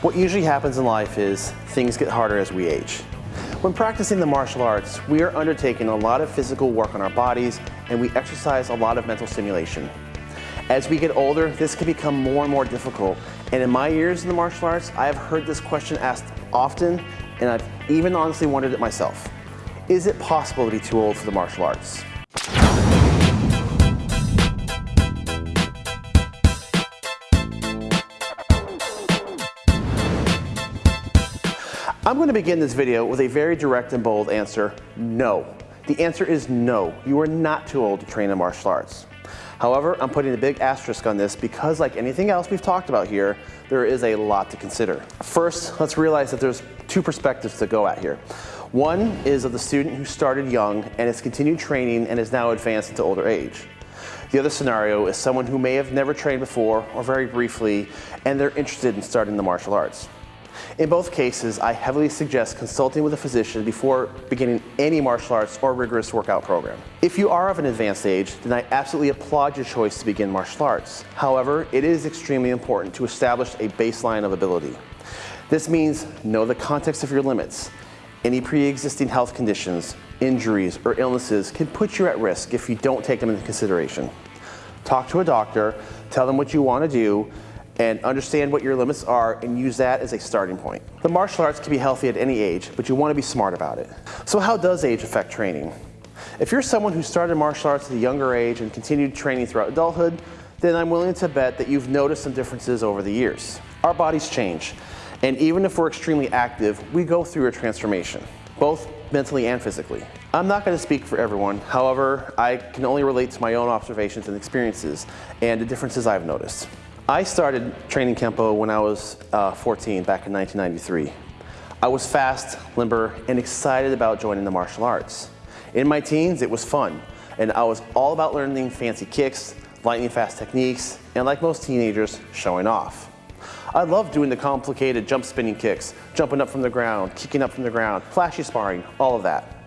What usually happens in life is things get harder as we age. When practicing the martial arts, we are undertaking a lot of physical work on our bodies and we exercise a lot of mental stimulation. As we get older, this can become more and more difficult. And in my years in the martial arts, I have heard this question asked often and I've even honestly wondered it myself. Is it possible to be too old for the martial arts? I'm going to begin this video with a very direct and bold answer, no. The answer is no, you are not too old to train in martial arts. However, I'm putting a big asterisk on this because like anything else we've talked about here, there is a lot to consider. First, let's realize that there's two perspectives to go at here. One is of the student who started young and has continued training and is now advanced into older age. The other scenario is someone who may have never trained before or very briefly and they're interested in starting the martial arts. In both cases, I heavily suggest consulting with a physician before beginning any martial arts or rigorous workout program. If you are of an advanced age, then I absolutely applaud your choice to begin martial arts. However, it is extremely important to establish a baseline of ability. This means know the context of your limits. Any pre-existing health conditions, injuries, or illnesses can put you at risk if you don't take them into consideration. Talk to a doctor, tell them what you want to do, and understand what your limits are and use that as a starting point. The martial arts can be healthy at any age, but you want to be smart about it. So how does age affect training? If you're someone who started martial arts at a younger age and continued training throughout adulthood, then I'm willing to bet that you've noticed some differences over the years. Our bodies change, and even if we're extremely active, we go through a transformation, both mentally and physically. I'm not going to speak for everyone, however, I can only relate to my own observations and experiences and the differences I've noticed. I started training Kempo when I was uh, 14 back in 1993. I was fast, limber, and excited about joining the martial arts. In my teens, it was fun, and I was all about learning fancy kicks, lightning fast techniques, and like most teenagers, showing off. I loved doing the complicated jump spinning kicks, jumping up from the ground, kicking up from the ground, flashy sparring, all of that.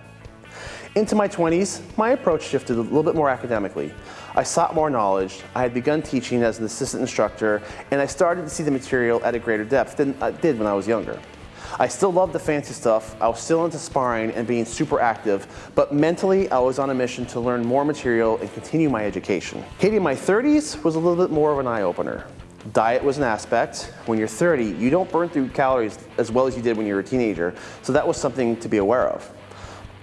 Into my 20s, my approach shifted a little bit more academically. I sought more knowledge, I had begun teaching as an assistant instructor, and I started to see the material at a greater depth than I did when I was younger. I still loved the fancy stuff, I was still into sparring and being super active, but mentally I was on a mission to learn more material and continue my education. Hitting my 30s was a little bit more of an eye-opener. Diet was an aspect. When you're 30, you don't burn through calories as well as you did when you were a teenager, so that was something to be aware of.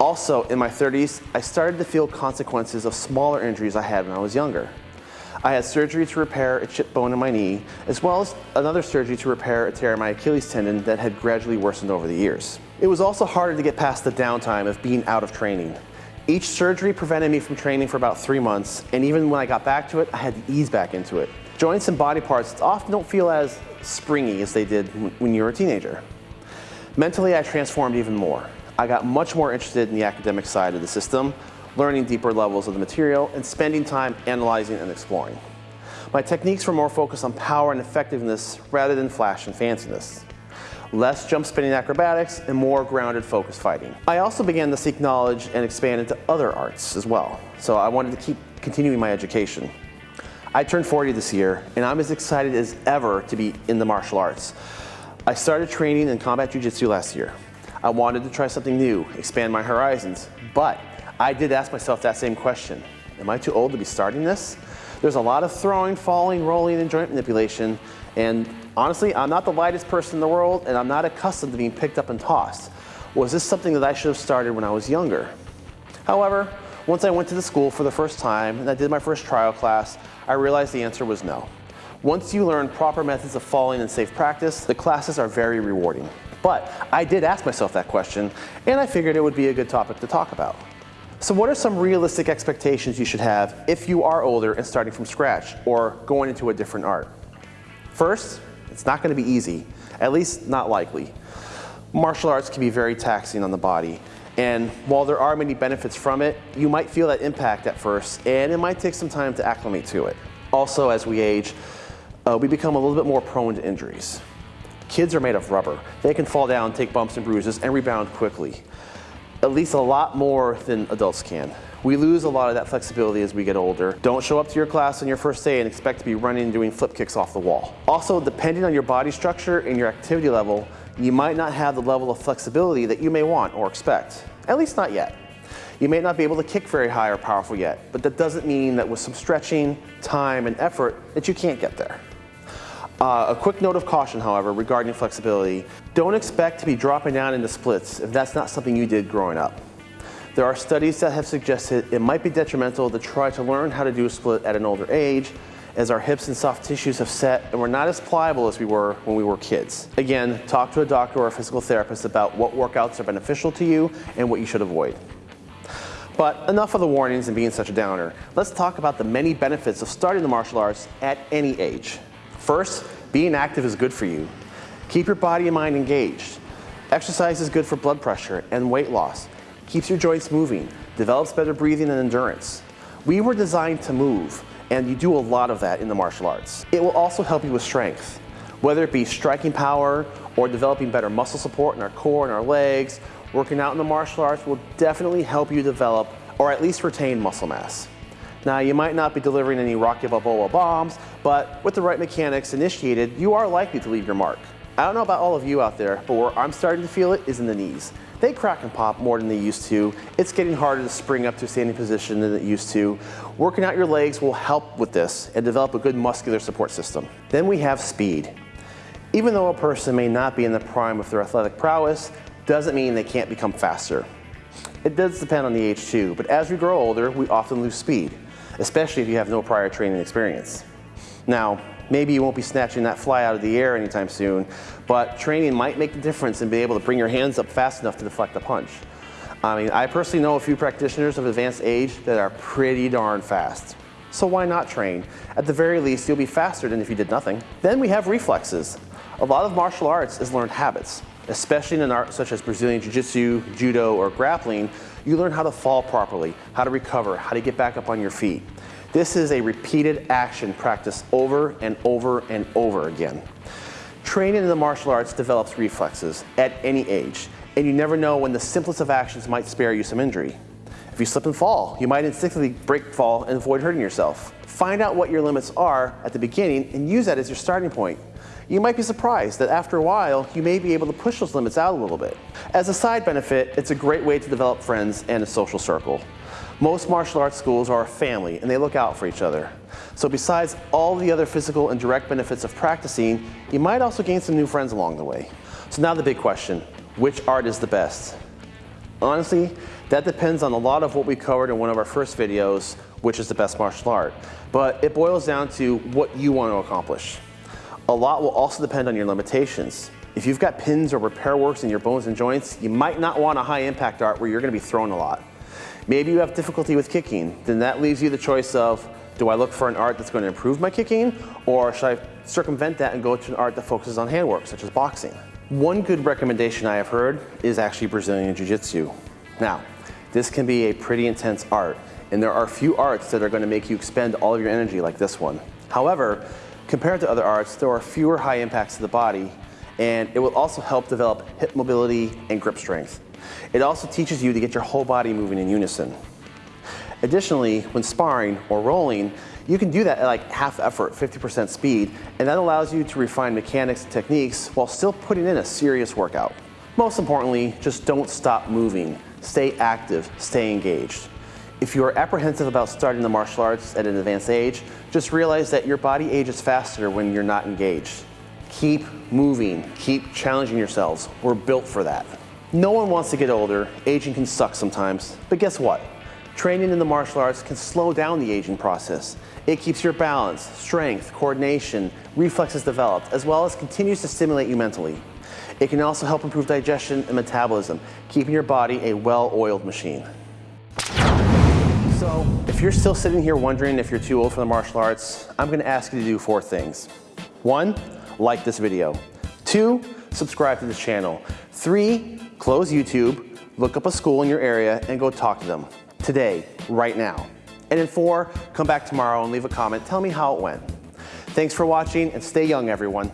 Also, in my 30s, I started to feel consequences of smaller injuries I had when I was younger. I had surgery to repair a chipped bone in my knee, as well as another surgery to repair a tear in my Achilles tendon that had gradually worsened over the years. It was also harder to get past the downtime of being out of training. Each surgery prevented me from training for about three months, and even when I got back to it, I had to ease back into it. Joints and body parts often don't feel as springy as they did when you were a teenager. Mentally, I transformed even more. I got much more interested in the academic side of the system, learning deeper levels of the material, and spending time analyzing and exploring. My techniques were more focused on power and effectiveness rather than flash and fanciness. Less jump spinning acrobatics and more grounded focused fighting. I also began to seek knowledge and expand into other arts as well, so I wanted to keep continuing my education. I turned 40 this year, and I'm as excited as ever to be in the martial arts. I started training in combat jiu-jitsu last year. I wanted to try something new, expand my horizons, but I did ask myself that same question. Am I too old to be starting this? There's a lot of throwing, falling, rolling, and joint manipulation, and honestly, I'm not the lightest person in the world, and I'm not accustomed to being picked up and tossed. Was this something that I should have started when I was younger? However, once I went to the school for the first time and I did my first trial class, I realized the answer was no. Once you learn proper methods of falling and safe practice, the classes are very rewarding. But I did ask myself that question, and I figured it would be a good topic to talk about. So what are some realistic expectations you should have if you are older and starting from scratch or going into a different art? First, it's not going to be easy, at least not likely. Martial arts can be very taxing on the body, and while there are many benefits from it, you might feel that impact at first, and it might take some time to acclimate to it. Also, as we age, uh, we become a little bit more prone to injuries. Kids are made of rubber. They can fall down, take bumps and bruises, and rebound quickly. At least a lot more than adults can. We lose a lot of that flexibility as we get older. Don't show up to your class on your first day and expect to be running and doing flip kicks off the wall. Also, depending on your body structure and your activity level, you might not have the level of flexibility that you may want or expect, at least not yet. You may not be able to kick very high or powerful yet, but that doesn't mean that with some stretching, time, and effort that you can't get there. Uh, a quick note of caution, however, regarding flexibility. Don't expect to be dropping down into splits if that's not something you did growing up. There are studies that have suggested it might be detrimental to try to learn how to do a split at an older age as our hips and soft tissues have set and we're not as pliable as we were when we were kids. Again, talk to a doctor or a physical therapist about what workouts are beneficial to you and what you should avoid. But enough of the warnings and being such a downer. Let's talk about the many benefits of starting the martial arts at any age. First, being active is good for you. Keep your body and mind engaged. Exercise is good for blood pressure and weight loss keeps your joints moving, develops better breathing and endurance. We were designed to move, and you do a lot of that in the martial arts. It will also help you with strength, whether it be striking power or developing better muscle support in our core and our legs. Working out in the martial arts will definitely help you develop or at least retain muscle mass. Now, you might not be delivering any Rocky Balboa bombs, but with the right mechanics initiated, you are likely to leave your mark. I don't know about all of you out there, but where I'm starting to feel it is in the knees. They crack and pop more than they used to. It's getting harder to spring up to a standing position than it used to. Working out your legs will help with this and develop a good muscular support system. Then we have speed. Even though a person may not be in the prime of their athletic prowess, doesn't mean they can't become faster. It does depend on the age too, but as we grow older, we often lose speed, especially if you have no prior training experience. Now, maybe you won't be snatching that fly out of the air anytime soon, but training might make the difference in being able to bring your hands up fast enough to deflect the punch. I mean, I personally know a few practitioners of advanced age that are pretty darn fast. So why not train? At the very least, you'll be faster than if you did nothing. Then we have reflexes. A lot of martial arts is learned habits, especially in an art such as Brazilian Jiu-Jitsu, Judo, or grappling, you learn how to fall properly, how to recover, how to get back up on your feet. This is a repeated action practiced over and over and over again. Training in the martial arts develops reflexes at any age, and you never know when the simplest of actions might spare you some injury. If you slip and fall, you might instinctively break fall and avoid hurting yourself. Find out what your limits are at the beginning and use that as your starting point. You might be surprised that after a while, you may be able to push those limits out a little bit. As a side benefit, it's a great way to develop friends and a social circle. Most martial arts schools are a family and they look out for each other. So besides all the other physical and direct benefits of practicing, you might also gain some new friends along the way. So now the big question, which art is the best? Honestly, that depends on a lot of what we covered in one of our first videos, which is the best martial art. But it boils down to what you want to accomplish. A lot will also depend on your limitations. If you've got pins or repair works in your bones and joints, you might not want a high impact art where you're going to be thrown a lot. Maybe you have difficulty with kicking, then that leaves you the choice of, do I look for an art that's going to improve my kicking, or should I circumvent that and go to an art that focuses on handwork, such as boxing? One good recommendation I have heard is actually Brazilian Jiu-Jitsu. Now, this can be a pretty intense art, and there are few arts that are going to make you expend all of your energy like this one. However, compared to other arts, there are fewer high impacts to the body, and it will also help develop hip mobility and grip strength. It also teaches you to get your whole body moving in unison. Additionally, when sparring or rolling, you can do that at like half effort, 50% speed, and that allows you to refine mechanics and techniques while still putting in a serious workout. Most importantly, just don't stop moving. Stay active, stay engaged. If you are apprehensive about starting the martial arts at an advanced age, just realize that your body ages faster when you're not engaged. Keep moving, keep challenging yourselves. We're built for that. No one wants to get older. Aging can suck sometimes. But guess what? Training in the martial arts can slow down the aging process. It keeps your balance, strength, coordination, reflexes developed, as well as continues to stimulate you mentally. It can also help improve digestion and metabolism, keeping your body a well-oiled machine. So, if you're still sitting here wondering if you're too old for the martial arts, I'm gonna ask you to do four things. One, like this video. Two, subscribe to this channel. Three, close YouTube, look up a school in your area and go talk to them today, right now. And in four, come back tomorrow and leave a comment. Tell me how it went. Thanks for watching and stay young, everyone.